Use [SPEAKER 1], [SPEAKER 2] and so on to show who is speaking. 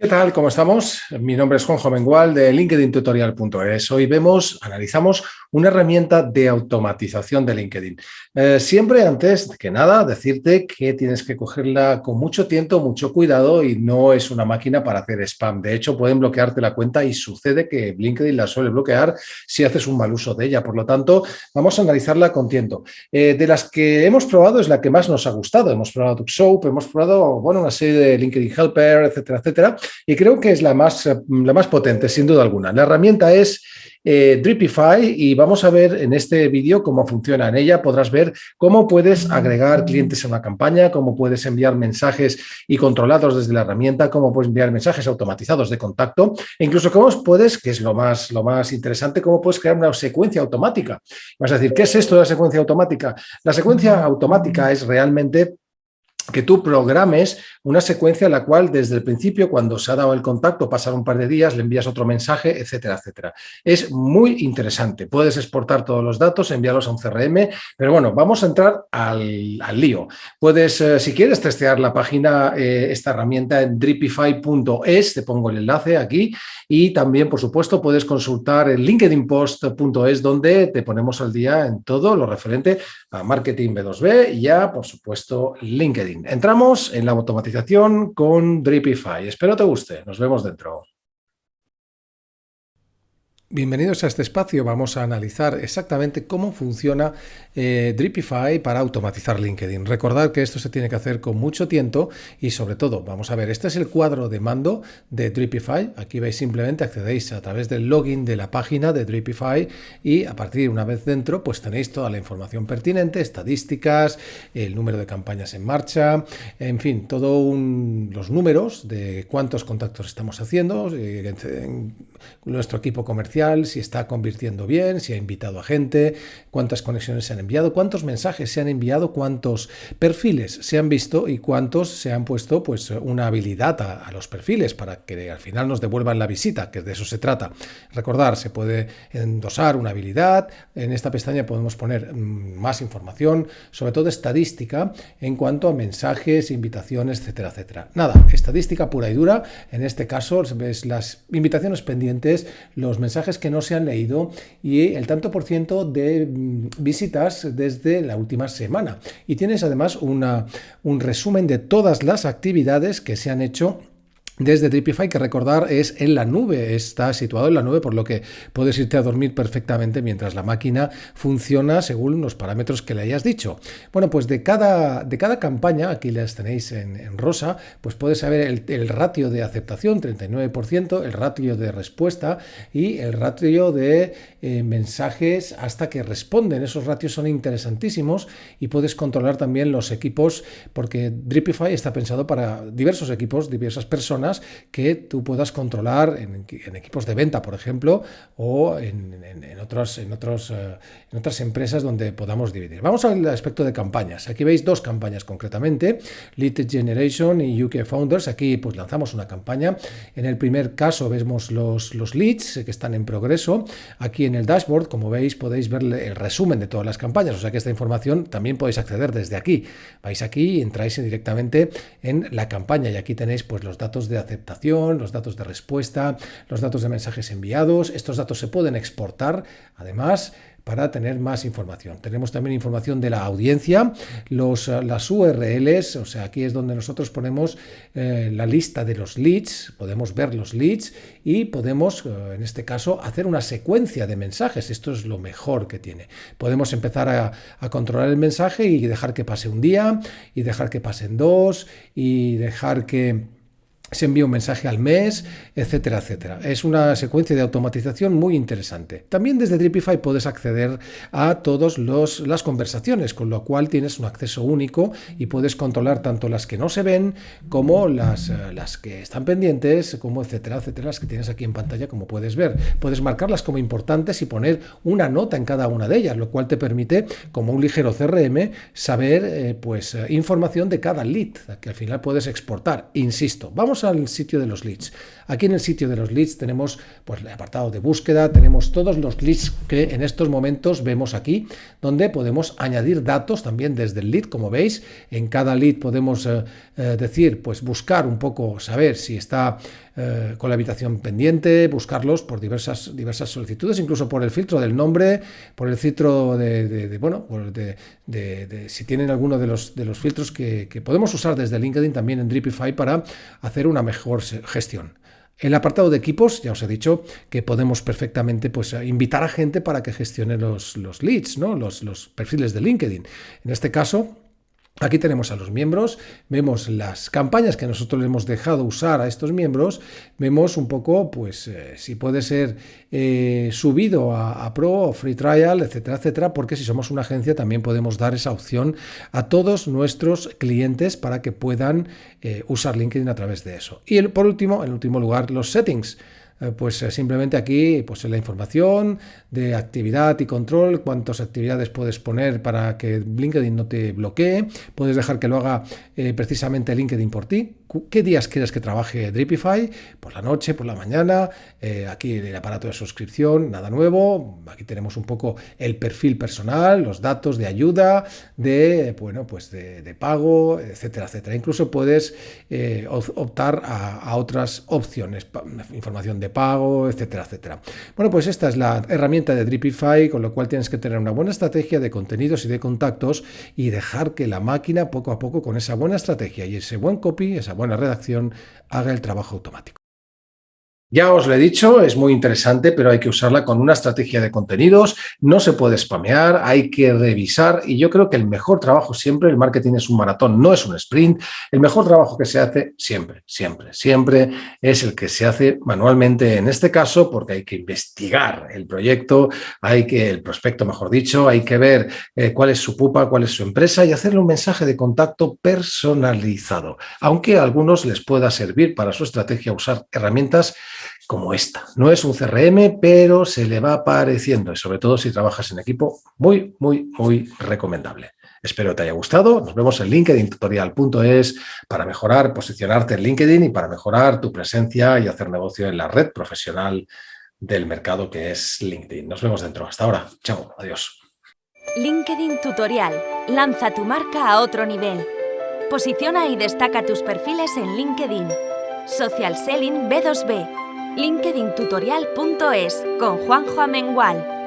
[SPEAKER 1] ¿Qué tal? ¿Cómo estamos? Mi nombre es Juanjo Mengual de LinkedIntutorial.es. Hoy vemos, analizamos una herramienta de automatización de LinkedIn. Eh, siempre antes que nada decirte que tienes que cogerla con mucho tiempo, mucho cuidado y no es una máquina para hacer spam. De hecho, pueden bloquearte la cuenta y sucede que LinkedIn la suele bloquear si haces un mal uso de ella. Por lo tanto, vamos a analizarla con tiento. Eh, de las que hemos probado es la que más nos ha gustado. Hemos probado TuxSoap, hemos probado bueno, una serie de LinkedIn Helper, etcétera, etcétera y creo que es la más, la más potente, sin duda alguna. La herramienta es eh, Dripify y vamos a ver en este vídeo cómo funciona. En ella podrás ver cómo puedes agregar clientes a una campaña, cómo puedes enviar mensajes y controlados desde la herramienta, cómo puedes enviar mensajes automatizados de contacto e incluso cómo puedes, que es lo más, lo más interesante, cómo puedes crear una secuencia automática. Vas a decir, ¿qué es esto de la secuencia automática? La secuencia automática es realmente que tú programes una secuencia en la cual desde el principio, cuando se ha dado el contacto, pasar un par de días, le envías otro mensaje, etcétera, etcétera. Es muy interesante. Puedes exportar todos los datos, enviarlos a un CRM, pero bueno, vamos a entrar al, lío. Puedes, eh, si quieres, testear la página, eh, esta herramienta en dripify.es, te pongo el enlace aquí, y también, por supuesto, puedes consultar el linkedinpost.es, donde te ponemos al día en todo lo referente a marketing B2B y ya, por supuesto, LinkedIn. Entramos en la automatización con Dripify. Espero te guste. Nos vemos dentro. Bienvenidos a este espacio. Vamos a analizar exactamente cómo funciona eh, Dripify para automatizar LinkedIn. Recordad que esto se tiene que hacer con mucho tiempo y sobre todo, vamos a ver, este es el cuadro de mando de Dripify. Aquí veis simplemente accedéis a través del login de la página de Dripify y a partir una vez dentro pues tenéis toda la información pertinente, estadísticas, el número de campañas en marcha, en fin, todos los números de cuántos contactos estamos haciendo, eh, nuestro equipo comercial, si está convirtiendo bien, si ha invitado a gente, cuántas conexiones se han enviado, cuántos mensajes se han enviado, cuántos perfiles se han visto y cuántos se han puesto pues una habilidad a, los perfiles para que al final nos devuelvan la visita, que de eso se trata. Recordar, se puede endosar una habilidad, en esta pestaña podemos poner mm, más información, sobre todo estadística en cuanto a mensajes, invitaciones, etcétera, etcétera. Nada, estadística pura y dura, en este caso ves las invitaciones pendientes los mensajes que no se han leído y el tanto por ciento de mm, visitas desde la última semana. Y tienes además una, un resumen de todas las actividades que se han hecho desde Dripify, que recordar es en la nube, está situado en la nube, por lo que puedes irte a dormir perfectamente mientras la máquina funciona según los parámetros que le hayas dicho. Bueno, pues de cada, de cada campaña, aquí las tenéis en, rosa, pues puedes saber el, ratio de aceptación, 39%, el ratio de respuesta y el ratio de eh, mensajes hasta que responden. Esos ratios son interesantísimos y puedes controlar también los equipos, porque Dripify está pensado para diversos equipos, diversas personas, que tú puedas controlar en, equipos de venta, por ejemplo, o en, otros, en, otros, eh, en otras empresas donde podamos dividir. Vamos al aspecto de campañas. Aquí veis dos campañas concretamente, Lead Generation y UK Founders. Aquí pues lanzamos una campaña. En el primer caso vemos los, los leads que están en progreso. Aquí en el dashboard, como veis, podéis ver el resumen de todas las campañas. O sea que esta información también podéis acceder desde aquí. Vais aquí y entráis directamente en la campaña y aquí tenéis pues los datos de aceptación, los datos de respuesta, los datos de mensajes enviados. Estos datos se pueden exportar, además, para tener más información. Tenemos también información de la audiencia, los, las URLs, o sea, aquí es donde nosotros ponemos eh, la lista de los leads, podemos ver los leads y podemos, eh, en este caso, hacer una secuencia de mensajes. Esto es lo mejor que tiene. Podemos empezar a controlar el mensaje y dejar que pase un día, y dejar que pasen dos, y dejar que se envía un mensaje al mes, etcétera, etcétera. Es una secuencia de automatización muy interesante. También desde Dripify puedes acceder a todas las conversaciones, con lo cual tienes un acceso único y puedes controlar tanto las que no se ven como las, eh, las que están pendientes, como etcétera, etcétera, las que tienes aquí en pantalla, como puedes ver. Puedes marcarlas como importantes y poner una nota en cada una de ellas, lo cual te permite, como un ligero CRM, saber eh, pues, eh, información de cada lead, que al final puedes exportar. Insisto, vamos al sitio de los leads. Aquí en el sitio de los leads tenemos pues, el apartado de búsqueda, tenemos todos los leads que en estos momentos vemos aquí, donde podemos añadir datos también desde el lead, como veis. En cada lead podemos eh, eh, decir, pues buscar un poco, saber si está eh, con la habitación pendiente, buscarlos por diversas, diversas solicitudes, incluso por el filtro del nombre, por el filtro de, bueno, de, si tienen alguno de los, de los filtros que, que podemos usar desde LinkedIn también en Dripify para hacer una mejor gestión. El apartado de equipos, ya os he dicho que podemos perfectamente pues, invitar a gente para que gestione los, los leads, ¿no? los, los perfiles de LinkedIn. En este caso, Aquí tenemos a los miembros, vemos las campañas que nosotros le hemos dejado usar a estos miembros, vemos un poco pues eh, si puede ser eh, subido a, Pro o Free Trial, etcétera, etcétera, porque si somos una agencia también podemos dar esa opción a todos nuestros clientes para que puedan eh, usar LinkedIn a través de eso. Y por último, en último lugar, los settings. Eh, pues eh, simplemente aquí pues la información de actividad y control, cuántas actividades puedes poner para que LinkedIn no te bloquee, puedes dejar que lo haga eh, precisamente LinkedIn por ti, qué días quieres que trabaje Dripify, por la noche, por la mañana, aquí el aparato de suscripción, nada nuevo, aquí tenemos un poco el perfil personal, los datos de ayuda, de, bueno, pues de, pago, etcétera, etcétera. Incluso puedes optar a, a otras opciones, información de pago, etcétera, etcétera. Bueno, pues esta es la herramienta de Dripify, con lo cual tienes que tener una buena estrategia de contenidos y de contactos y dejar que la máquina poco a poco con esa buena estrategia y ese buen copy, esa buena redacción, haga el trabajo automático. Ya os lo he dicho, es muy interesante, pero hay que usarla con una estrategia de contenidos, no se puede spamear, hay que revisar y yo creo que el mejor trabajo siempre, el marketing es un maratón, no es un sprint, el mejor trabajo que se hace siempre, siempre, siempre es el que se hace manualmente en este caso porque hay que investigar el proyecto, hay que, el prospecto mejor dicho, hay que ver eh, cuál es su pupa, cuál es su empresa y hacerle un mensaje de contacto personalizado, aunque a algunos les pueda servir para su estrategia usar herramientas como esta. No es un CRM, pero se le va pareciendo y sobre todo si trabajas en equipo, muy, muy, muy recomendable. Espero te haya gustado. Nos vemos en linkedintutorial.es para mejorar, posicionarte en LinkedIn y para mejorar tu presencia y hacer negocio en la red profesional del mercado que es LinkedIn. Nos vemos dentro. Hasta ahora. Chao. Adiós.
[SPEAKER 2] LinkedIn Tutorial. Lanza tu marca a otro nivel. Posiciona y destaca tus perfiles en LinkedIn. Social Selling B2B LinkedIntutorial.es con Juanjo Amengual.